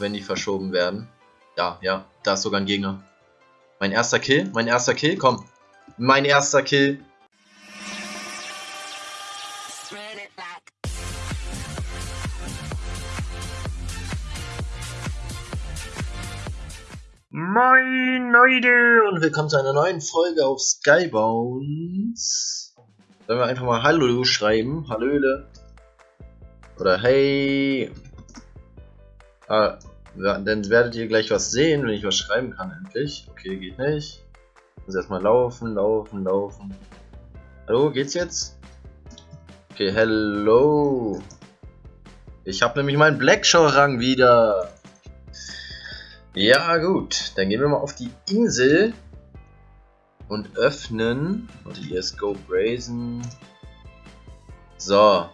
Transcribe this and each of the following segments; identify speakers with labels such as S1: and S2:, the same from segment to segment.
S1: auch wenn die verschoben werden. Ja, ja, da ist sogar ein Gegner. Mein erster Kill, mein erster Kill, komm. Mein erster Kill. Moin Leute und willkommen zu einer neuen Folge auf Skybones. Sollen wir einfach mal Hallo schreiben? Hallöle. Oder hey. Ah, dann werdet ihr gleich was sehen, wenn ich was schreiben kann endlich. Okay, geht nicht. Muss erstmal laufen, laufen, laufen. Hallo, geht's jetzt? Okay, hello. Ich habe nämlich meinen Blackshaw-Rang wieder. Ja, gut. Dann gehen wir mal auf die Insel und öffnen. Warte, hier ist Go Brazen. So.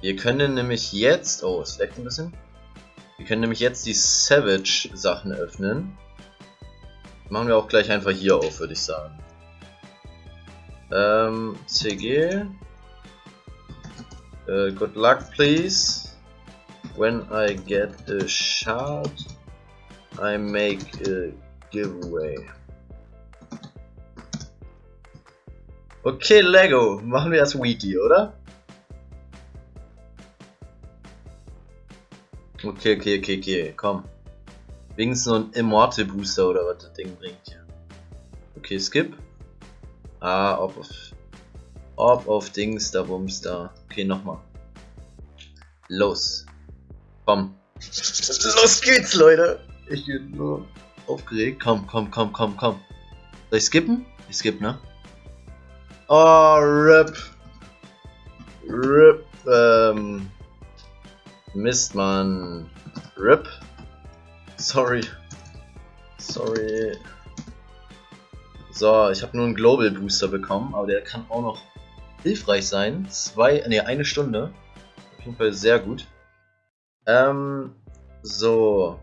S1: Wir können nämlich jetzt... Oh, es leckt ein bisschen. Wir können nämlich jetzt die Savage-Sachen öffnen. Machen wir auch gleich einfach hier auf, würde ich sagen. Ähm, CG. Uh, äh, good luck, please. When I get a shot, I make a giveaway. Okay, Lego. Machen wir das Wiki, oder? Okay, okay, okay, okay, komm. Wenigstens so ein Immortal Booster oder was das Ding bringt hier. Okay, skip. Ah, ob auf. Ob auf Dings, da Bums da. Okay, nochmal. Los. Komm. Los geht's, Leute. Ich bin nur aufgeregt. Komm, komm, komm, komm, komm. Soll ich skippen? Ich skipp, ne? Oh, RIP. RIP, ähm. Mist, man. RIP. Sorry. Sorry. So, ich habe nur einen Global Booster bekommen, aber der kann auch noch hilfreich sein. Zwei, ne, eine Stunde. Auf jeden Fall sehr gut. Ähm, so.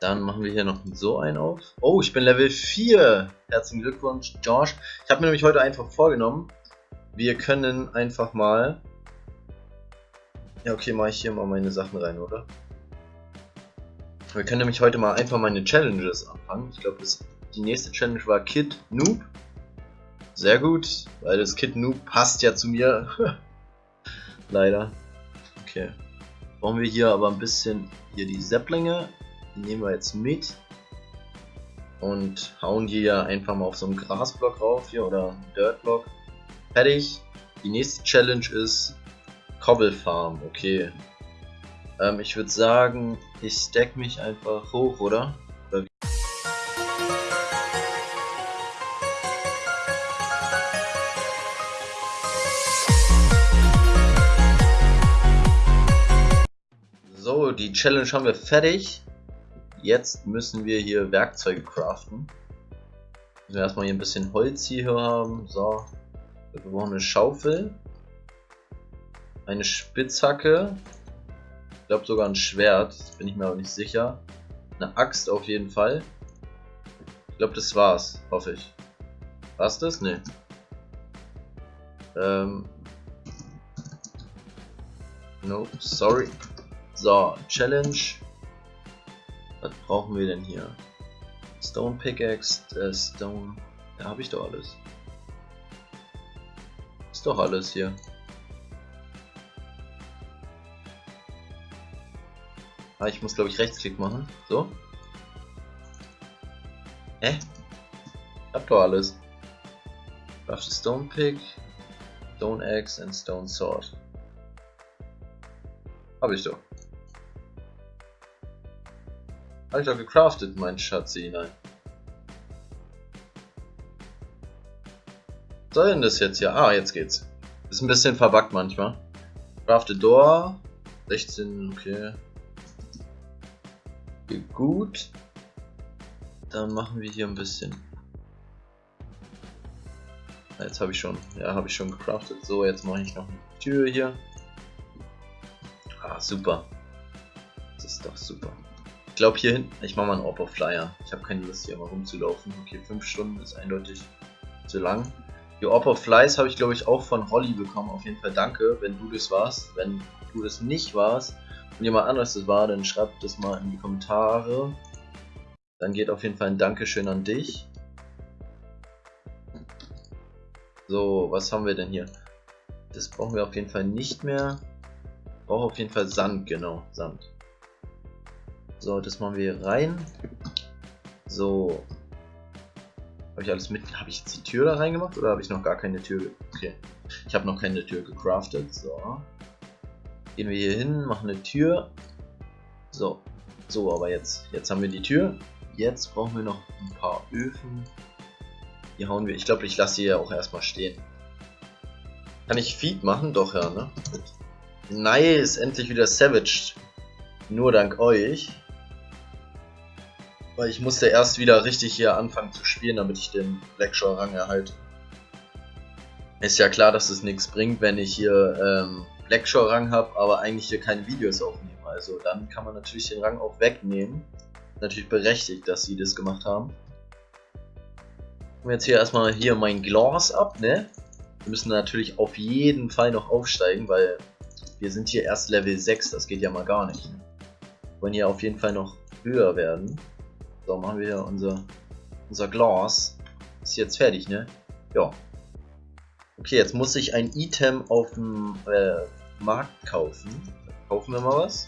S1: Dann machen wir hier noch so einen auf. Oh, ich bin Level 4. Herzlichen Glückwunsch, Josh. Ich habe mir nämlich heute einfach vorgenommen, wir können einfach mal ja, okay, mache ich hier mal meine Sachen rein, oder? Wir können nämlich heute mal einfach meine Challenges anfangen. Ich glaube, die nächste Challenge war Kid Noob. Sehr gut, weil das Kid Noob passt ja zu mir. Leider. Okay. Brauchen wir hier aber ein bisschen hier die Sepplinge. Die nehmen wir jetzt mit. Und hauen die ja einfach mal auf so einen Grasblock rauf hier oder Dirtblock. Fertig. Die nächste Challenge ist Cobble Farm, okay. Ähm, ich würde sagen, ich stack mich einfach hoch, oder? so, die Challenge haben wir fertig. Jetzt müssen wir hier Werkzeuge craften. Wir erstmal hier ein bisschen Holz hier haben. So, wir brauchen eine Schaufel eine Spitzhacke, ich glaube sogar ein Schwert, bin ich mir aber nicht sicher. Eine Axt auf jeden Fall. Ich glaube das war's, hoffe ich. War's das? Ne. Ähm. No, sorry. So, Challenge. Was brauchen wir denn hier? Stone Pickaxe, äh, Stone. Da habe ich doch alles. Ist doch alles hier. Ah, ich muss glaube ich Rechtsklick machen. So. Hä? Ich hab doch alles. Craft Stone Pick, Stone Axe and Stone Sword. Hab ich doch. Hab ich doch gecraftet, mein Schatzi, nein. Was soll denn das jetzt hier? Ah, jetzt geht's. Ist ein bisschen verbuggt manchmal. Crafted Door. 16, okay gut. Dann machen wir hier ein bisschen. Jetzt habe ich schon, ja, habe ich schon gecraftet. So, jetzt mache ich noch eine Tür hier. Ah, super. Das ist doch super. Ich glaube hier hinten, ich mache mal einen Oppo Flyer. Ich habe keine Lust hier mal rumzulaufen. Okay, 5 Stunden ist eindeutig zu lang. Die Oppo Flies habe ich glaube ich auch von Holly bekommen. Auf jeden Fall danke, wenn du das warst. Wenn du das nicht warst, jemand anderes das war, dann schreibt das mal in die Kommentare. Dann geht auf jeden Fall ein Dankeschön an dich. So, was haben wir denn hier? Das brauchen wir auf jeden Fall nicht mehr. Brauche auf jeden Fall Sand, genau, Sand. So, das machen wir hier rein. So. Habe ich alles mit. Habe ich jetzt die Tür da reingemacht oder habe ich noch gar keine Tür? Okay. Ich habe noch keine Tür gecraftet. So. Gehen wir hier hin, machen eine Tür. So. So, aber jetzt. Jetzt haben wir die Tür. Jetzt brauchen wir noch ein paar Öfen. Die hauen wir. Ich glaube, ich lasse hier auch erstmal stehen. Kann ich Feed machen? Doch, ja, ne? Nice, endlich wieder Savage. Nur dank euch. Weil ich musste erst wieder richtig hier anfangen zu spielen, damit ich den Blackshore-Rang erhalte. Ist ja klar, dass es nichts bringt, wenn ich hier ähm, Blackshore-Rang habe, aber eigentlich hier keine Videos aufnehme. Also dann kann man natürlich den Rang auch wegnehmen. Natürlich berechtigt, dass sie das gemacht haben. Jetzt hier erstmal hier mein Glas ab, ne? Wir müssen natürlich auf jeden Fall noch aufsteigen, weil wir sind hier erst Level 6, das geht ja mal gar nicht. Wir wollen hier auf jeden Fall noch höher werden. So, machen wir hier unser, unser Glas. Ist jetzt fertig, ne? Ja. Okay, jetzt muss ich ein Item auf dem äh, Markt kaufen. Kaufen wir mal was.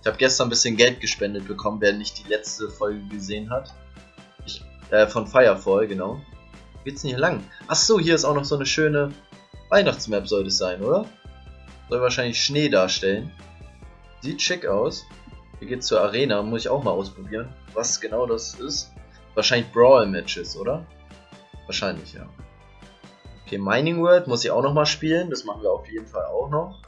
S1: Ich habe gestern ein bisschen Geld gespendet bekommen, wer nicht die letzte Folge gesehen hat. Ich, äh, von Firefall, genau. Geht's denn hier lang? Achso, hier ist auch noch so eine schöne Weihnachtsmap sollte es sein, oder? Soll wahrscheinlich Schnee darstellen. Sieht schick aus. Hier geht's zur Arena, muss ich auch mal ausprobieren was genau das ist. Wahrscheinlich Brawl-Matches, oder? Wahrscheinlich, ja. Okay, Mining World muss ich auch noch mal spielen. Das machen wir auf jeden Fall auch noch.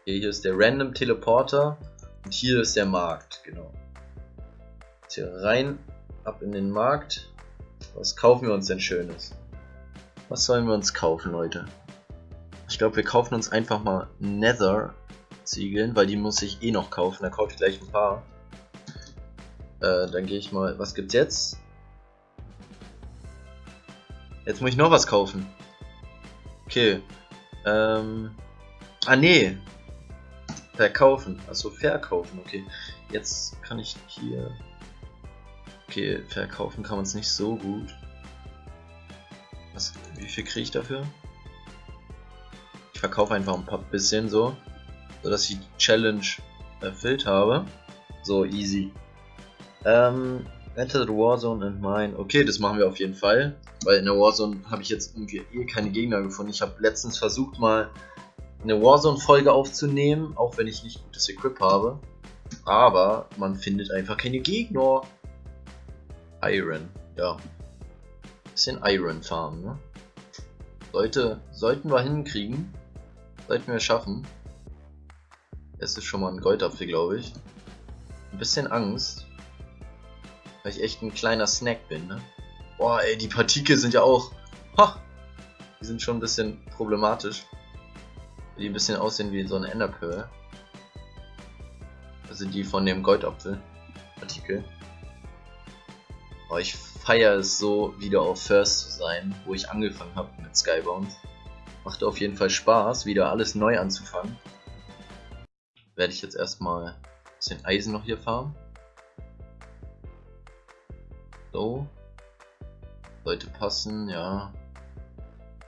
S1: Okay, hier ist der Random Teleporter. Und hier ist der Markt, genau. Jetzt hier rein, ab in den Markt. Was kaufen wir uns denn Schönes? Was sollen wir uns kaufen, Leute? Ich glaube, wir kaufen uns einfach mal Nether Ziegeln, weil die muss ich eh noch kaufen. Da kaufe ich gleich ein paar. Äh, dann gehe ich mal. Was gibt's jetzt? Jetzt muss ich noch was kaufen. Okay. Ähm. Ah, nee. Verkaufen. Achso, verkaufen. Okay. Jetzt kann ich hier. Okay, verkaufen kann man es nicht so gut. Was, wie viel kriege ich dafür? Ich verkaufe einfach ein paar bisschen so, so dass ich die Challenge erfüllt habe. So easy. Ähm, enter the Warzone and mine. Okay, das machen wir auf jeden Fall. Weil in der Warzone habe ich jetzt irgendwie eh keine Gegner gefunden. Ich habe letztens versucht mal eine Warzone-Folge aufzunehmen, auch wenn ich nicht gutes Equip habe. Aber man findet einfach keine Gegner. Iron, ja. Bisschen Iron Farm, ne? Sollte, sollten wir hinkriegen. Sollten wir schaffen. Es ist schon mal ein Goldapfel, glaube ich. Ein bisschen Angst. Weil ich echt ein kleiner Snack bin, ne? Boah, ey, die Partikel sind ja auch... Ha! Die sind schon ein bisschen problematisch. Die ein bisschen aussehen wie so eine Enderpearl. Also die von dem Goldapfel. Partikel. Boah, ich feiere es so, wieder auf First zu sein, wo ich angefangen habe mit Skybound. Macht auf jeden Fall Spaß, wieder alles neu anzufangen. Werde ich jetzt erstmal ein bisschen Eisen noch hier farmen. So. Sollte passen, ja.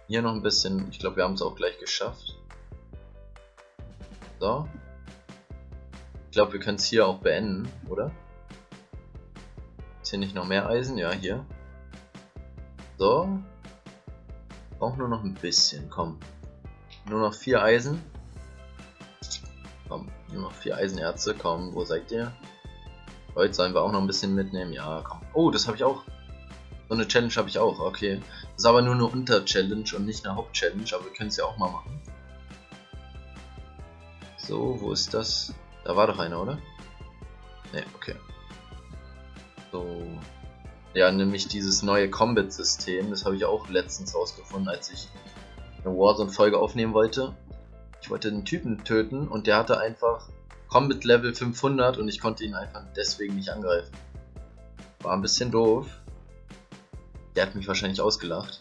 S1: Hier noch ein bisschen. Ich glaube, wir haben es auch gleich geschafft. So. Ich glaube, wir können es hier auch beenden, oder? Ist hier nicht noch mehr Eisen? Ja, hier. So. Brauchen nur noch ein bisschen, komm. Nur noch vier Eisen. Komm, nur noch vier Eisenerze, komm, wo seid ihr? Heute sollen wir auch noch ein bisschen mitnehmen. Ja, komm. Oh, das habe ich auch. So eine Challenge habe ich auch. Okay. Das ist aber nur eine Unter-Challenge und nicht eine Haupt-Challenge, aber wir können es ja auch mal machen. So, wo ist das? Da war doch einer, oder? Ne, okay. So. Ja, nämlich dieses neue Combat-System. Das habe ich auch letztens rausgefunden, als ich eine Warzone-Folge aufnehmen wollte. Ich wollte einen Typen töten und der hatte einfach Combat Level 500 und ich konnte ihn einfach deswegen nicht angreifen. War ein bisschen doof. Der hat mich wahrscheinlich ausgelacht.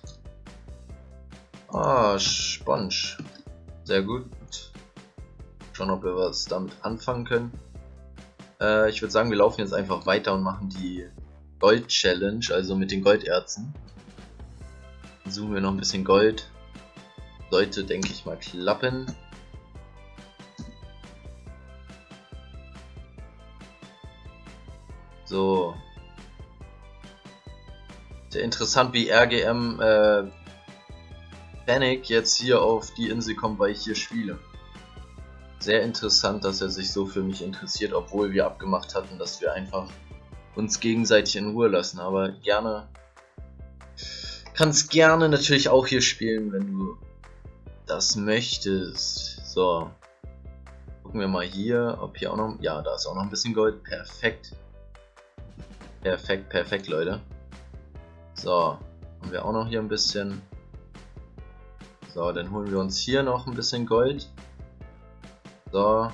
S1: Ah, Sponge. Sehr gut. Schauen, ob wir was damit anfangen können. Äh, ich würde sagen, wir laufen jetzt einfach weiter und machen die Gold-Challenge, also mit den Golderzen. Suchen wir noch ein bisschen Gold. Sollte, denke ich mal, klappen. So. Sehr interessant, wie RGM äh, Panic jetzt hier auf die Insel kommt, weil ich hier spiele. Sehr interessant, dass er sich so für mich interessiert, obwohl wir abgemacht hatten, dass wir einfach uns gegenseitig in Ruhe lassen. Aber gerne, kannst gerne natürlich auch hier spielen, wenn du das möchtest. So, gucken wir mal hier, ob hier auch noch, ja, da ist auch noch ein bisschen Gold. Perfekt. Perfekt, perfekt, Leute. So, haben wir auch noch hier ein bisschen. So, dann holen wir uns hier noch ein bisschen Gold. So.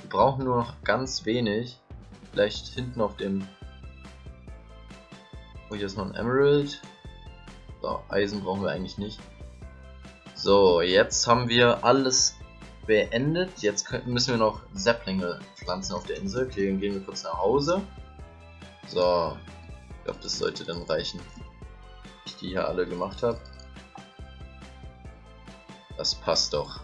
S1: Wir brauchen nur noch ganz wenig. Vielleicht hinten auf dem... Oh, hier ist noch ein Emerald. So, Eisen brauchen wir eigentlich nicht. So, jetzt haben wir alles beendet. Jetzt müssen wir noch Säpplinge pflanzen auf der Insel. Okay, dann gehen wir kurz nach Hause. So, ich glaube, das sollte dann reichen. Ich die hier alle gemacht habe. Das passt doch.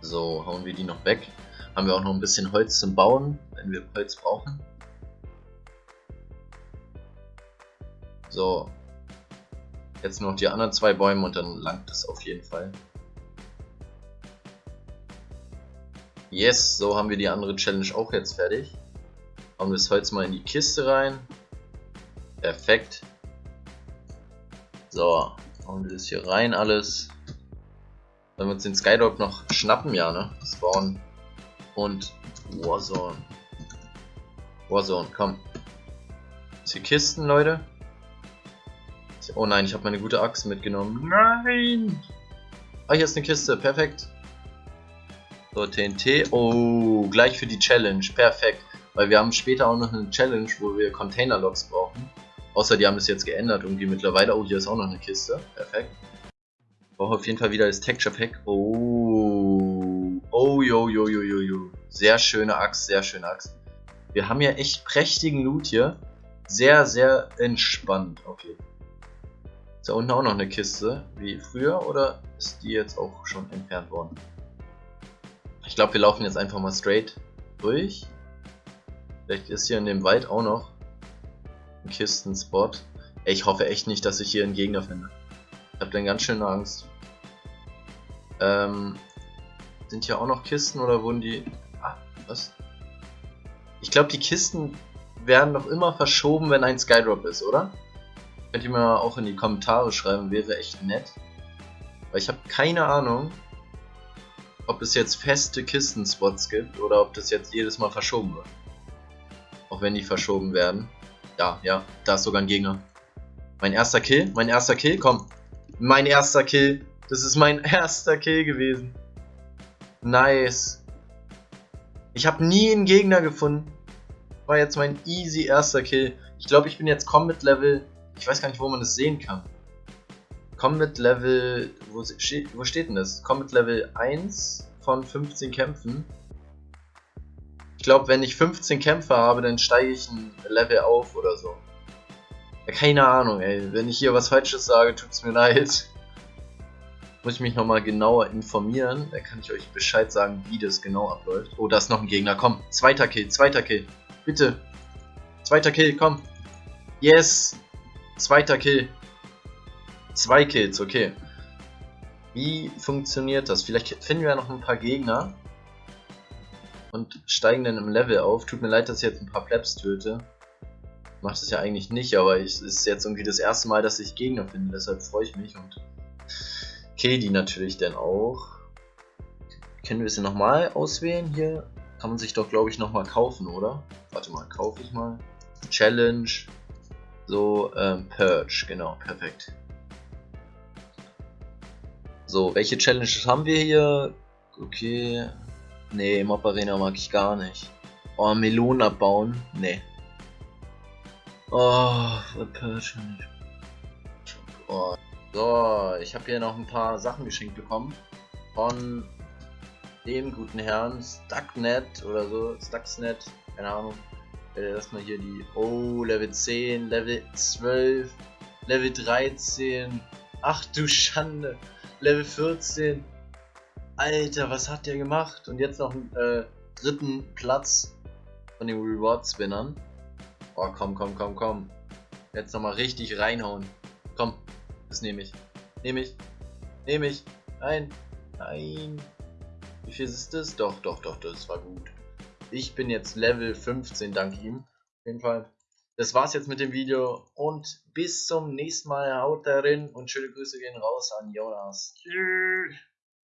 S1: So, hauen wir die noch weg. Haben wir auch noch ein bisschen Holz zum Bauen, wenn wir Holz brauchen. So. Jetzt noch die anderen zwei Bäume und dann langt es auf jeden Fall. Yes, so haben wir die andere Challenge auch jetzt fertig. Hauen wir das Holz mal in die Kiste rein. Perfekt. So, hauen wir das hier rein alles. Wenn wir uns den Skydog noch schnappen, ja, ne? Spawn und Warzone. Warzone, komm. Ist hier Kisten, Leute? Oh nein, ich habe meine gute Axt mitgenommen. Nein! Ah, hier ist eine Kiste, perfekt. So, TNT. Oh, gleich für die Challenge, perfekt. Weil wir haben später auch noch eine Challenge, wo wir Container-Logs brauchen. Außer die haben es jetzt geändert irgendwie mittlerweile. Oh, hier ist auch noch eine Kiste. Perfekt. Brauche auf jeden Fall wieder das Texture Pack. Oh. Oh, jo, jo, jo, jo, jo. Sehr schöne Axt, sehr schöne Axt. Wir haben ja echt prächtigen Loot hier. Sehr, sehr entspannt. Okay. Ist da unten auch noch eine Kiste, wie früher, oder ist die jetzt auch schon entfernt worden? Ich glaube, wir laufen jetzt einfach mal straight durch. Vielleicht ist hier in dem Wald auch noch ein Kistenspot. Ich hoffe echt nicht, dass ich hier einen Gegner finde. Ich habe dann ganz schön Angst. Ähm, sind hier auch noch Kisten oder wurden die... Ah, was? Ich glaube, die Kisten werden doch immer verschoben, wenn ein Skydrop ist, oder? Könnt ihr mir auch in die Kommentare schreiben, wäre echt nett. Weil ich habe keine Ahnung, ob es jetzt feste Kistenspots gibt oder ob das jetzt jedes Mal verschoben wird. Auch wenn die verschoben werden. Ja, ja, da ist sogar ein Gegner. Mein erster Kill, mein erster Kill, komm. Mein erster Kill. Das ist mein erster Kill gewesen. Nice. Ich habe nie einen Gegner gefunden. War jetzt mein easy erster Kill. Ich glaube, ich bin jetzt Combat Level. Ich weiß gar nicht, wo man das sehen kann. Combat Level. Wo, wo steht denn das? Combat Level 1 von 15 Kämpfen. Ich glaube, wenn ich 15 Kämpfe habe, dann steige ich ein Level auf oder so. Ja, keine Ahnung, ey. Wenn ich hier was Falsches sage, tut's mir leid. Muss ich mich nochmal genauer informieren. Da kann ich euch Bescheid sagen, wie das genau abläuft. Oh, da ist noch ein Gegner. Komm, zweiter Kill, zweiter Kill. Bitte. Zweiter Kill, komm. Yes. Zweiter Kill. Zwei Kills, okay. Wie funktioniert das? Vielleicht finden wir ja noch ein paar Gegner. Und steigen dann im Level auf. Tut mir leid, dass ich jetzt ein paar Plebs töte. Macht es ja eigentlich nicht, aber es ist jetzt irgendwie das erste Mal, dass ich Gegner finde. Deshalb freue ich mich und kill die natürlich dann auch. Können wir sie nochmal auswählen hier? Kann man sich doch, glaube ich, nochmal kaufen, oder? Warte mal, kaufe ich mal. Challenge. So, ähm, Purge, genau, perfekt. So, welche Challenges haben wir hier? Okay. Nee, Mob Arena mag ich gar nicht. Oh, Melonen abbauen? Nee. Oh, nicht. Oh. So, ich habe hier noch ein paar Sachen geschenkt bekommen. Von dem guten Herrn Stucknet oder so, Stuxnet, keine Ahnung. Erstmal hier die, oh, Level 10, Level 12, Level 13, ach du Schande, Level 14. Alter, was hat der gemacht? Und jetzt noch einen äh, dritten Platz von den Reward-Spinnern. Oh, komm, komm, komm, komm. Jetzt nochmal richtig reinhauen. Komm, das nehme ich. Nehme ich. Nehme ich. Nein. Nein. Wie viel ist das? Doch, doch, doch, das war gut. Ich bin jetzt Level 15, dank ihm. Auf jeden Fall. Das war's jetzt mit dem Video und bis zum nächsten Mal. Haut darin und schöne Grüße gehen raus an Jonas. Tschüss.